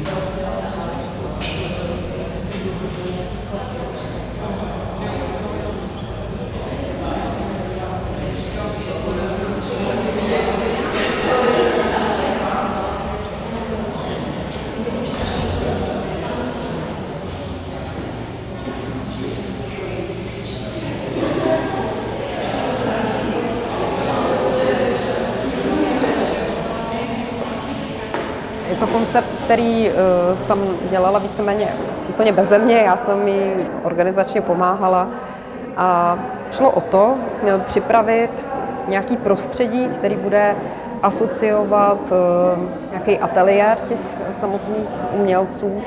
Obrigado. Je to koncept, který uh, jsem dělala víceméně úplně beze mě, já jsem mi organizačně pomáhala. A šlo o to připravit nějaký prostředí, který bude asociovat uh, nějaký ateliér těch samotných umělců.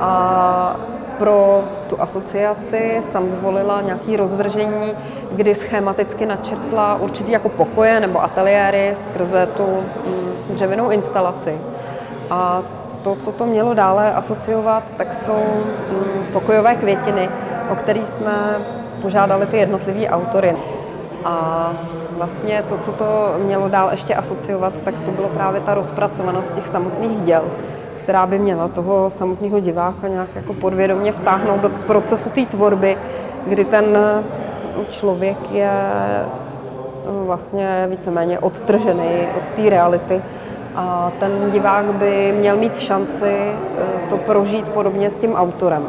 A pro tu asociaci jsem zvolila nějaké rozvržení, kdy schematicky načrtla určitý jako pokoje nebo ateliéry skrze tu mm, dřevěnou instalaci. A to, co to mělo dále asociovat, tak jsou mm, pokojové květiny, o které jsme požádali ty jednotlivé autory. A vlastně to, co to mělo dál ještě asociovat, tak to bylo právě ta rozpracovanost těch samotných děl která by měla toho samotného diváka nějak jako podvědomě vtáhnout do procesu té tvorby, kdy ten člověk je no, vlastně víceméně odtržený od té reality a ten divák by měl mít šanci eh, to prožít podobně s tím autorem.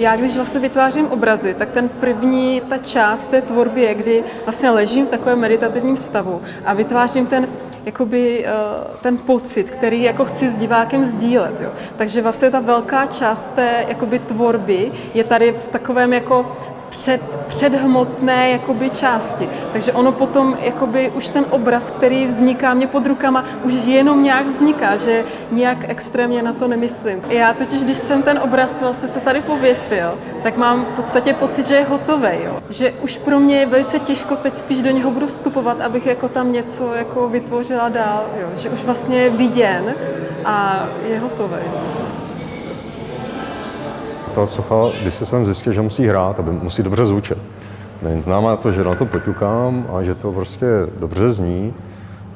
Já když vlastně vytvářím obrazy, tak ten první, ta část té tvorby je, kdy vlastně ležím v takovém meditativním stavu a vytvářím ten jakoby eh, ten pocit, který jako chci s divákem sdílet. Jo. Takže vlastně ta velká část té jakoby tvorby je tady v takovém jako před, předhmotné jakoby části. Takže ono potom, jakoby už ten obraz, který vzniká mě pod rukama, už jenom nějak vzniká, že nějak extrémně na to nemyslím. Já totiž, když jsem ten obraz vlastně se tady pověsil, tak mám v podstatě pocit, že je hotový. Jo. Že už pro mě je velice těžko teď spíš do něho budu vstupovat, abych jako tam něco jako vytvořila dál. Jo. Že už vlastně je viděn a je hotový ta socha, když se jsem zjistil, že musí hrát, aby musí dobře zvučet. Znamená to, že na to poťukám a že to prostě dobře zní,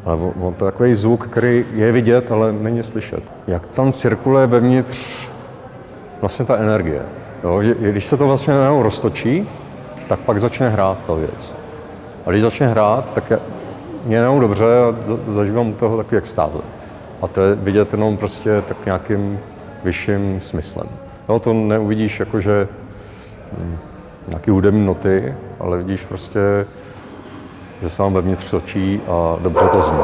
ale on to takový zvuk, který je vidět, ale není slyšet. Jak tam cirkuluje vevnitř vlastně ta energie. Jo? Že, když se to vlastně najednou roztočí, tak pak začne hrát ta věc. A když začne hrát, tak je jenom dobře a zažívám toho takový extáze. A to je vidět jenom prostě tak nějakým vyšším smyslem. No, to neuvidíš jakože hm, nějaký hudební noty, ale vidíš prostě, že se vám vevnitř točí a dobře to zní.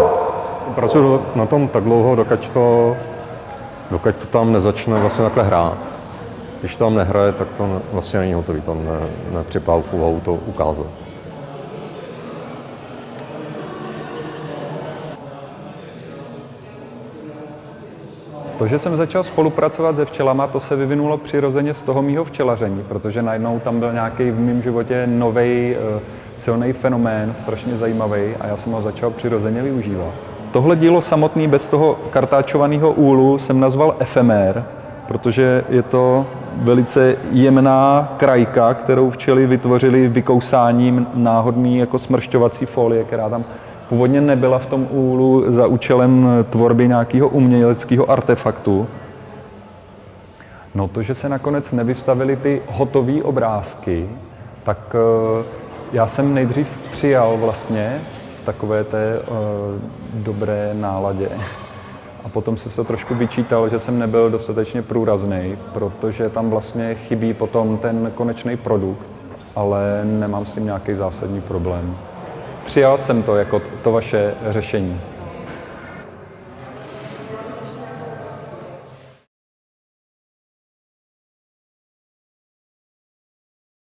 Pracuji na tom tak dlouho, dokud to, dokud to tam nezačne vlastně takhle hrát. Když tam nehraje, tak to vlastně není hotový, tam ne, úvahu to ukázat. To, že jsem začal spolupracovat se včelama, to se vyvinulo přirozeně z toho mýho včelaření, protože najednou tam byl nějaký v mém životě nový eh, silný fenomén, strašně zajímavý a já jsem ho začal přirozeně využívat. Tohle dílo samotný bez toho kartáčovaného úlu jsem nazval efemér, protože je to velice jemná krajka, kterou včely vytvořili vykousáním náhodný jako smršťovací folie, která tam původně nebyla v tom úlu za účelem tvorby nějakého uměleckého artefaktu. No to, že se nakonec nevystavily ty hotové obrázky, tak eh, já jsem nejdřív přijal vlastně v takové té uh, dobré náladě. A potom se to trošku vyčítal, že jsem nebyl dostatečně průrazný, protože tam vlastně chybí potom ten konečný produkt, ale nemám s tím nějaký zásadní problém přijal jsem to jako to vaše řešení.